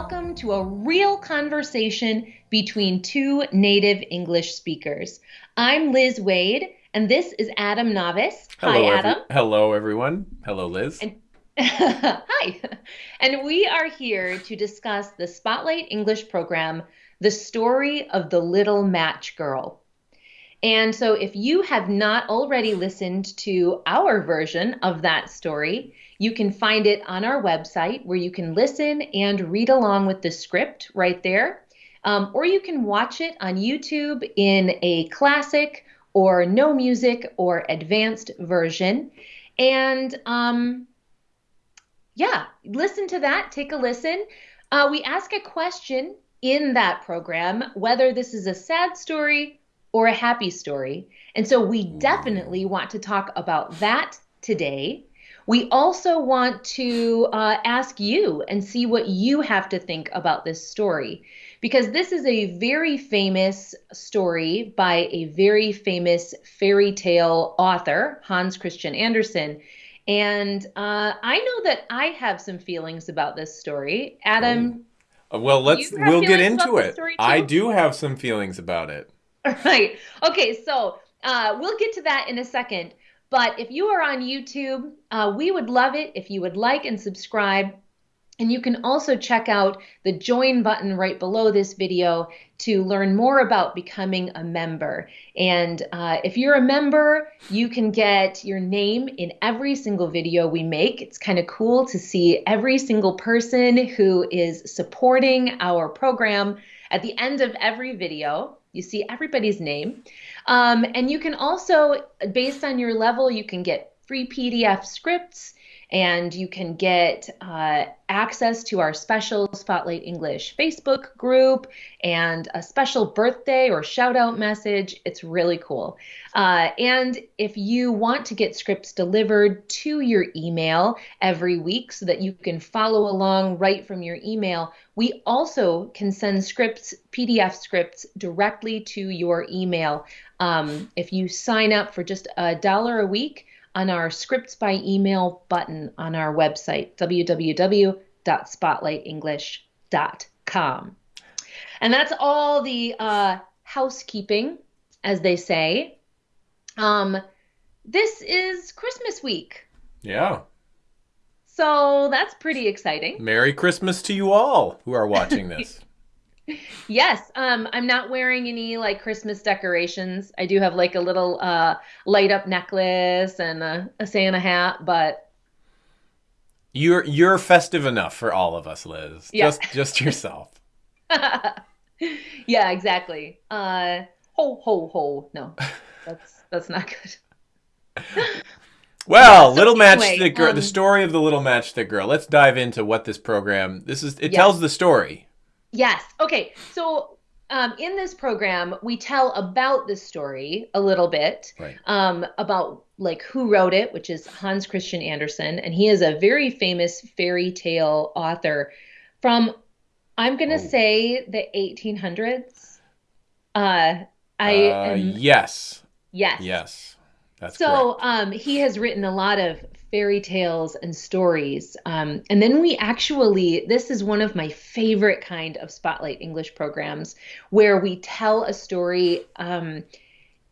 welcome to a real conversation between two native English speakers. I'm Liz Waid, and this is Adam Navis. Hello, Hi, Adam. hello, everyone. Hello, Liz. And- Hi. And we are here to discuss the Spotlight English program, The Story of the Little Match Girl. And so, if you have not already listened to our version of that story, you can find it on our website where you can listen and read along with the script right there. Um, or you can watch it on YouTube in a classic or no music or advanced version. And um, yeah, listen to that, take a listen. Uh, we ask a question in that program whether this is a sad story or a happy story. And so we definitely want to talk about that today. We also want to uh, ask you and see what you have to think about this story because this is a very famous story by a very famous fairy tale author, Hans Christian Andersen. And uh, I know that I have some feelings about this story. Adam, Uh, well, let's we'll get into it. I do have some feelings about it. Right. Okay, so uh, we'll get to that in a second. But if you are on YouTube, uh, we would love it if you would like and subscribe. And you can also check out the join button right below this video to learn more about becoming a member. And uh, if you're a member, you can get your name in every single video we make. It's kind of cool to see every single person who is supporting our program at the end of every video. You see everybody's name. Um, and you can also, based on your level, you can get free PDF scripts and you can get uh, access to our special Spotlight English Facebook group and a special birthday or shout out message. It's really cool. Uh, and if you want to get scripts delivered to your email every week so that you can follow along right from your email, we also can send scripts, PDF scripts, directly to your email. Um, if you sign up for just a dollar a week, on our scripts by email button on our website, www.spotlightenglish.com. And that's all the uh, housekeeping, as they say. Um, this is Christmas week. Yeah. So that's pretty exciting. Merry Christmas to you all who are watching this. Yes, um, I'm not wearing any like Christmas decorations. I do have like a little uh, light up necklace and a, a Santa hat, but you're you're festive enough for all of us, Liz. Yeah. Just just yourself. yeah, exactly. Uh, ho ho ho. No, that's that's not good. Well, so little anyway, matchstick girl. um, the story of the little matchstick girl. Let's dive into what this program. This is. It Yes. tells the story. Yes. Okay. So um, in this program, we tell about the story a little bit Right. um, about like who wrote it, which is Hans Christian Andersen, and he is a very famous fairy tale author from I'm gonna Oh. say the 1800s. Uh, I uh, am, yes. yes. Yes. That's So um, he has written a lot of fairy tales and stories. Um, and then we actually, this is one of my favorite kind of Spotlight English programs where we tell a story um,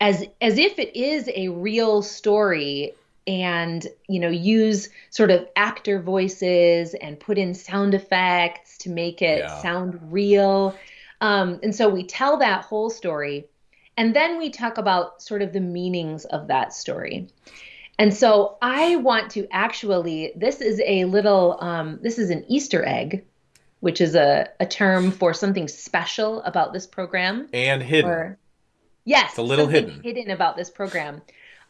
as as if it is a real story and you know use sort of actor voices and put in sound effects to make it Yeah. sound real um, and so we tell that whole story and then we talk about sort of the meanings of that story and so i want to actually this is a little um, this is an easter egg which is a, a term for something special about this program and hidden. or yes, It's a little something hidden. about this program.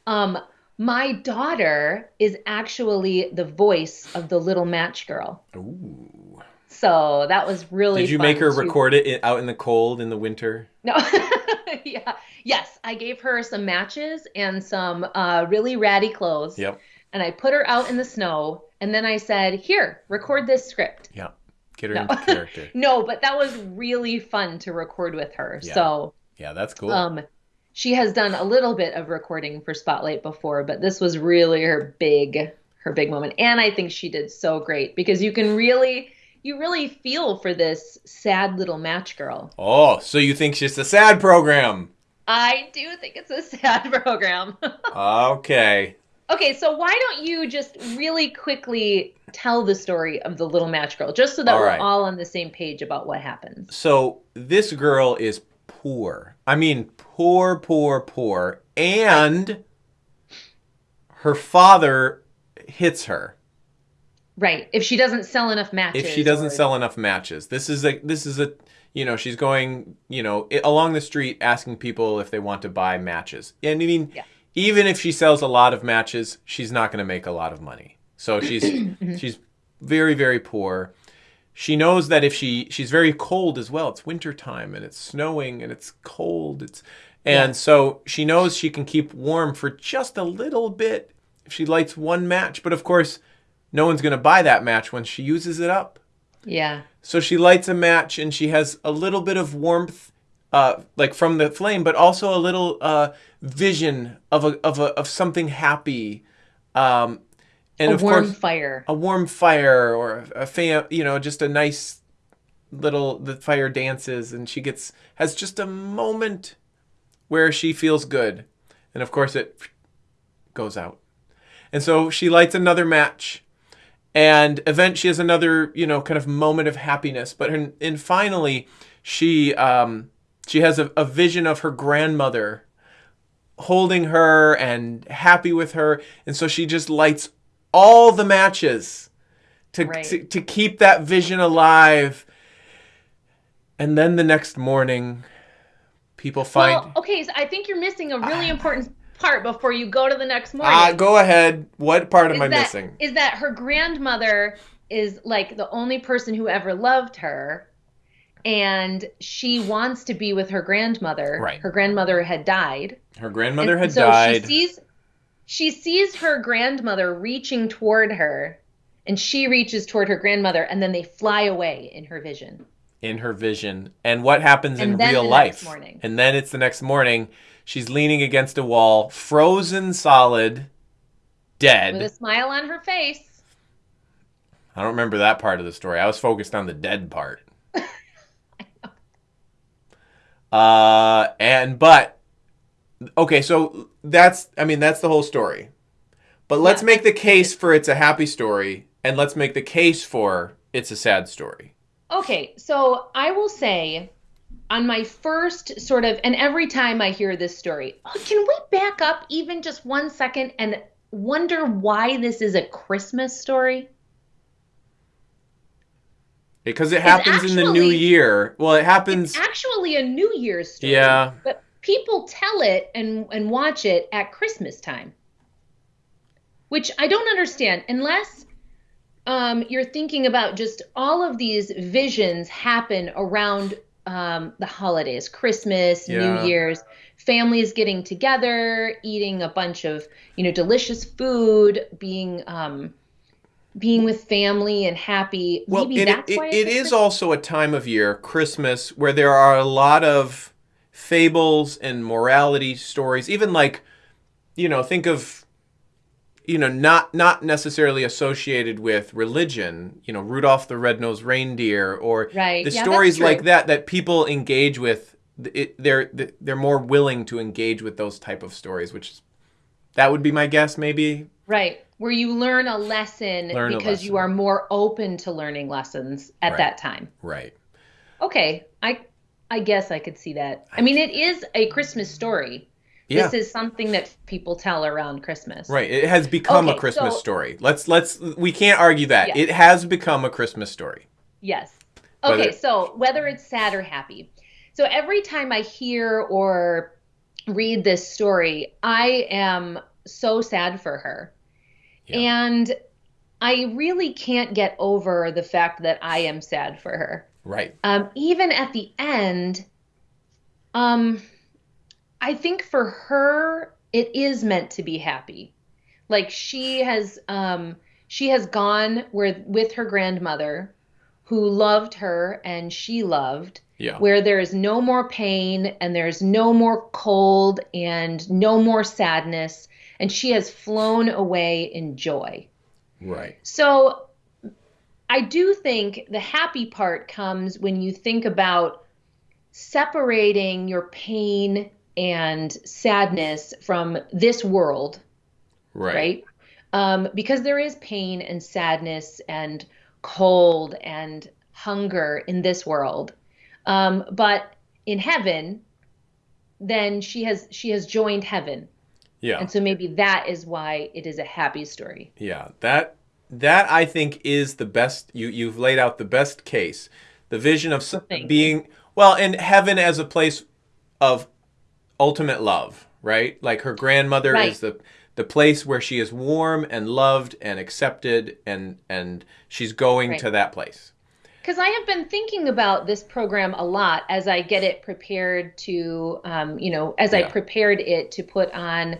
Um, my daughter is actually the voice of the little match girl. Ooh. So that was really. Did you make her to- record it out in the cold in the winter? No. yeah. Yes, I gave her some matches and some uh, really ratty clothes. Yep. And I put her out in the snow, and then I said, "Here, record this script." Yeah. Get her No. into character. No, but that was really fun to record with her. Yeah. So Yeah, that's cool. Um, she has done a little bit of recording for Spotlight before, but this was really her big her big moment. And I think she did so great because you can really you really feel for this sad little match girl. Oh, so you think she's a sad program? I do think it's a sad program. okay. Okay, so why don't you just really quickly tell the story of the little match girl, just so that All we're all on the same page about what happens? So this girl is poor. I mean, poor, poor, poor. And her father hits her Right. If she doesn't sell enough matches. if she doesn't or- sell enough matches. This is a this is a you know she's going you know along the street asking people if they want to buy matches. And I mean, Yeah. even if she sells a lot of matches, she's not going to make a lot of money. So she's mm-hmm. she's very very poor. She knows that if she she's very cold as well. It's winter time and it's snowing and it's cold. It's and Yeah. so she knows she can keep warm for just a little bit if she lights one match. But of course, no one's going to buy that match when she uses it up. Yeah. So she lights a match and she has a little bit of warmth, uh, like from the flame, but also a little uh, vision of a, of a, of something happy, um, and a of warm course fire. a warm fire or a fam, you know, just a nice little the fire dances and she gets has just a moment where she feels good, and of course it goes out, and so she lights another match and event she has another you know kind of moment of happiness. But and, and finally she um she has a, a vision of her grandmother holding her and happy with her. And so she just lights all the matches to Right. to, to keep that vision alive. And then the next morning people find Well, okay, so I think you're missing a really important part before you go to the next morning. ah go ahead what part am is i that, missing Is that her grandmother is like the only person who ever loved her, and she wants to be with her grandmother. Right. Her grandmother had died. her grandmother And had so died She sees, she sees her grandmother reaching toward her, and she reaches toward her grandmother, and then they fly away in her vision. In her vision and what happens in And then real life. and then it's the next morning. She's leaning against a wall frozen solid dead. With a smile on her face. i don't remember that part of the story. I was focused on the dead part. Uh and but okay so that's i mean that's the whole story. But let's Yeah. make the case for it's a happy story and let's make the case for it's a sad story Okay, so I will say on my first sort of, and every time I hear this story, oh, can we back up even just one second and wonder why this is a Christmas story? because it happens in the new year well it happens It's actually a New Year's story. Yeah. But people tell it and, and watch it at Christmas time, which I don't understand unless um, you're thinking about just all of these visions happen around um, the holidays, Christmas, Yeah. New Year's, families getting together, eating a bunch of you know delicious food, being um, being with family and happy. Well, Maybe it, that's it, why it it's a also a time of year, Christmas, where there are a lot of fables and morality stories. Even like, you know, think of, you know, not not necessarily associated with religion. You know, Rudolph the Red-Nosed Reindeer, or Right. the Yeah, stories like that that people engage with. It, they're they're more willing to engage with those type of stories, which is, that would be my guess, maybe. Right. Where you learn a lesson Learn a because you are more open to learning lessons at Right. that time. Right. Okay. I I guess I could see that. I mean, it is a Christmas story. Yeah. This is something that people tell around Christmas. Right. It has become a Christmas so- story. Let's let's we can't argue that. Yeah. It has become a Christmas story. Yes. Whether- Okay, so whether it's sad or happy. So every time I hear or read this story, I am so sad for her. Yeah. And I really can't get over the fact that I am sad for her. Right. Um, even at the end, um, I think for her, it is meant to be happy. Like she has, um, she has gone where with her grandmother, who loved her and she loved, Yeah. where there is no more pain and there's no more cold and no more sadness, and she has flown away in joy. Right. So I do think the happy part comes when you think about separating your pain and sadness from this world, Right. right? Um, because there is pain and sadness and cold and hunger in this world. Um, but in heaven, then she has she has joined heaven. Yeah. And so maybe that is why it is a happy story. Yeah, that that I think is the best. You you've laid out the best case. The vision of s- Thank you. being well, in heaven as a place of ultimate love, right? Like her grandmother Right. is the the place where she is warm and loved and accepted, and and she's going Right. to that place. Because I have been thinking about this program a lot as I get it prepared to, um, you know, as I prepared it to put on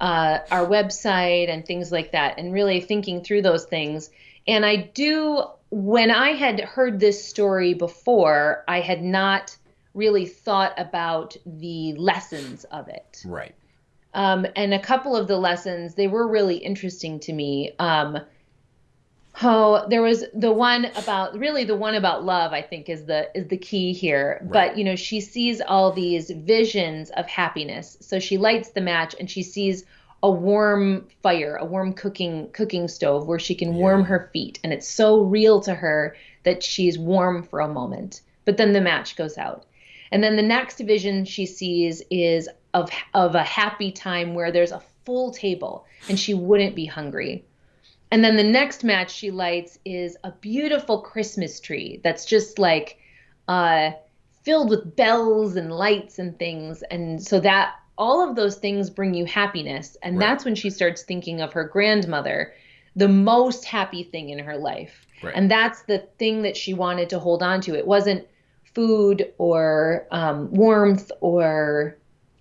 uh, our website and things like that, and really thinking through those things. And I do, when I had heard this story before, I had not really thought about the lessons of it. Right. Um, and a couple of the lessons, they were really interesting to me. Um, oh, there was the one about really the one about love, I think is the is the key here. Right. But you know, she sees all these visions of happiness. So she lights the match and she sees a warm fire, a warm cooking cooking stove where she can warm her feet. And it's so real to her that she's warm for a moment. But then the match goes out. And then the next vision she sees is of of a happy time where there's a full table and she wouldn't be hungry. And then the next match she lights is a beautiful Christmas tree that's just like uh, filled with bells and lights and things. And so that all of those things bring you happiness. And Right. that's when she starts thinking of her grandmother, the most happy thing in her life. Right. And that's the thing that she wanted to hold on to. It wasn't food or um, warmth or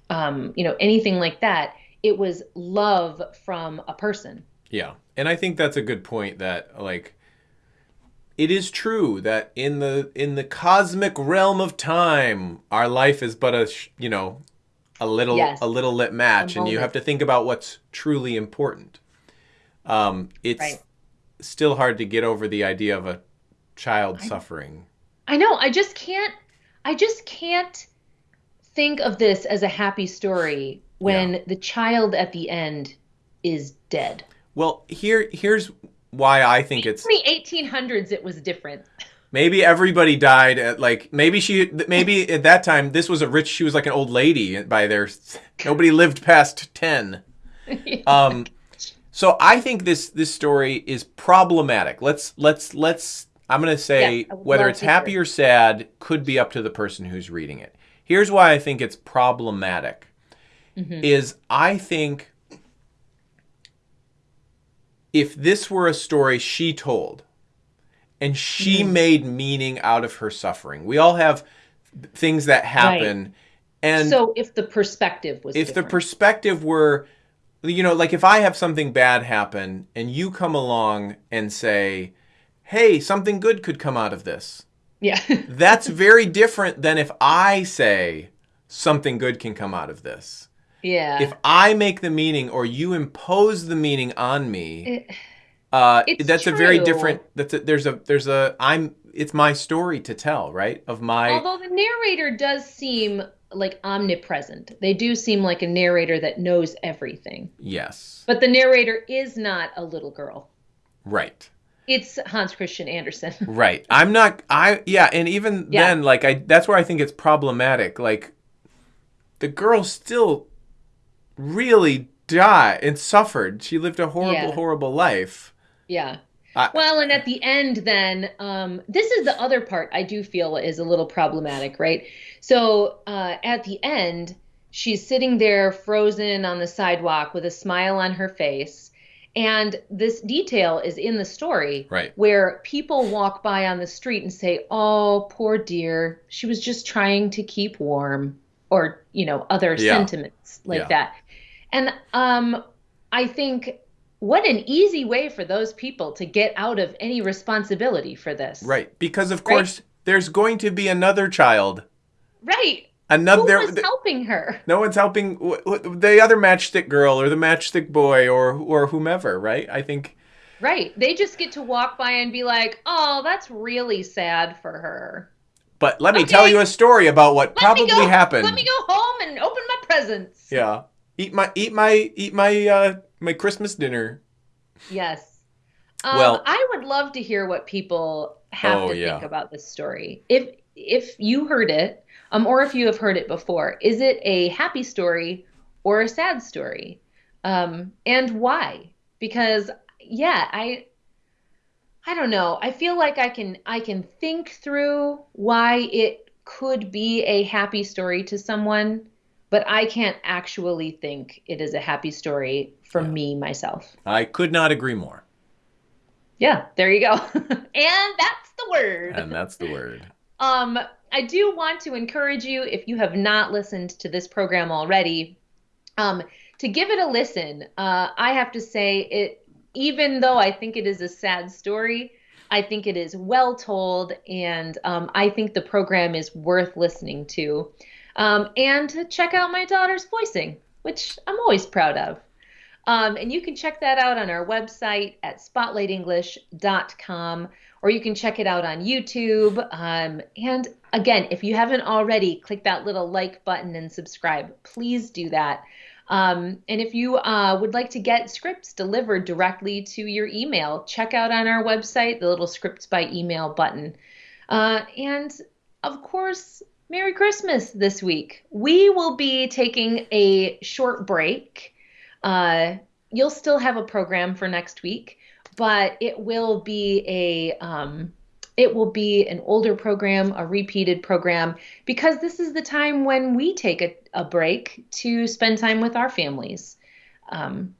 um, you know anything like that. It was love from a person. Yeah. And I think that's a good point that like it is true that in the in the cosmic realm of time our life is but a you know a little Yes. a little lit match and you have to think about what's truly important. Um it's Right. still hard to get over the idea of a child suffering. I know. I just can't. I just can't think of this as a happy story when Yeah. the child at the end is dead. Well, here here's why I think it's In the 1800s, it was different. Maybe everybody died at like maybe she maybe at that time this was a rich she was like an old lady by their nobody lived past 10. Um so I think this this story is problematic. Let's let's let's I'm going to say would whether it's happy or sad could be up to the person who's reading it. Here's why I think it's problematic. Mhm. Is I think if this were a story she told and she Mhm. made meaning out of her suffering. We all have things that happen and so if the perspective was if the perspective were you know like if i have something bad happen and you come along and say hey something good could come out of this. Yeah, that's very different than if i say something good can come out of this. Yeah. if i make the meaning or you impose the meaning on me It- uh, that's a very different that's a, there's a there's a i'm it's my story to tell right? Of my although the narrator does seem like omnipresent, they do seem like a narrator that knows everything. yes. But the narrator is not a little girl. right It's Hans Christian Andersen. Right. I'm not I yeah, and even Yeah. then like I that's where I think it's problematic. Like the girl still really died and suffered. She lived a horrible Yeah. horrible life. Yeah. I- Well, and at the end, then, um, this is the other part I do feel is a little problematic, right? So uh, at the end, she's sitting there frozen on the sidewalk with a smile on her face. And this detail is in the story Right. where people walk by on the street and say, Oh, poor dear, she was just trying to keep warm, or, you know, other Yeah. sentiments like Yeah. that. And um, I think what an easy way for those people to get out of any responsibility for this. Right. Because of course there's going to be another child. Right. Another Who was helping her? no one's helping the other matchstick girl or the matchstick boy or or whomever, right? I think Right. They just get to walk by and be like, "Oh, that's really sad for her." But let me Okay. tell you a story about what Let probably go, happened. Let me go home and open my presents. Yeah. Eat my eat my eat my uh my Christmas dinner. Yes. Um, Well- I would love to hear what people have Oh, to yeah. think about this story. If if you heard it, um, or if you have heard it before, is it a happy story or a sad story? Um, and why? Because yeah, I I don't know. I feel like I can I can think through why it could be a happy story to someone, but I can't actually think it is a happy story for Yeah. me myself. I could not agree more. Yeah, there you go. and that's the word. And that's the word. Um, I do want to encourage you, if you have not listened to this program already, um, to give it a listen. Uh, I have to say, it, even though I think it is a sad story, I think it is well told, and um, I think the program is worth listening to. Um, and to check out my daughter's voicing, which I'm always proud of. Um, and you can check that out on our website at spotlightenglish.com, or you can check it out on YouTube. Um, and again, if you haven't already, click that little like button and subscribe. Please do that. Um, and if you uh, would like to get scripts delivered directly to your email, check out on our website the little scripts by email button. Uh, and of course, Merry Christmas this week. We will be taking a short break. Uh, you'll still have a program for next week, but it will be a um, it will be an older program, a repeated program, because this is the time when we take a, a break to spend time with our families. Um,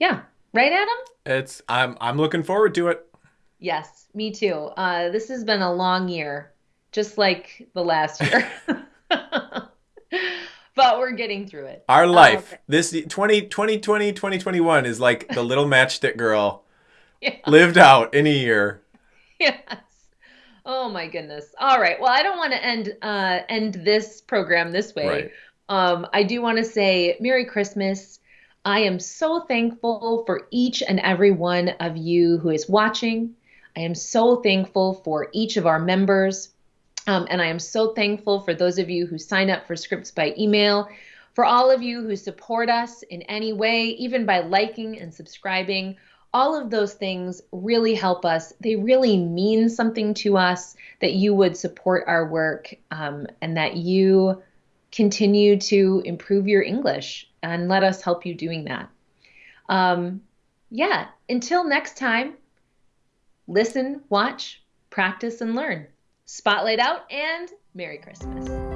yeah, right, Adam? It's I'm I'm looking forward to it. Yes, me too. Uh, this has been a long year, just like the last year. but we're getting through it. Our life, okay. this 20, 2020, 2021 is like the little matchstick girl Yeah. lived out in a year. Yes. Oh my goodness. All right. Well, I don't want to end uh, end this program this way. Right. Um, I do want to say Merry Christmas. I am so thankful for each and every one of you who is watching. I am so thankful for each of our members. Um, and I am so thankful for those of you who sign up for scripts by email, for all of you who support us in any way, even by liking and subscribing. All of those things really help us. They really mean something to us that you would support our work um, and that you continue to improve your English and let us help you doing that. Um, yeah, until next time, listen, watch, practice, and learn. Spotlight out and Merry Christmas.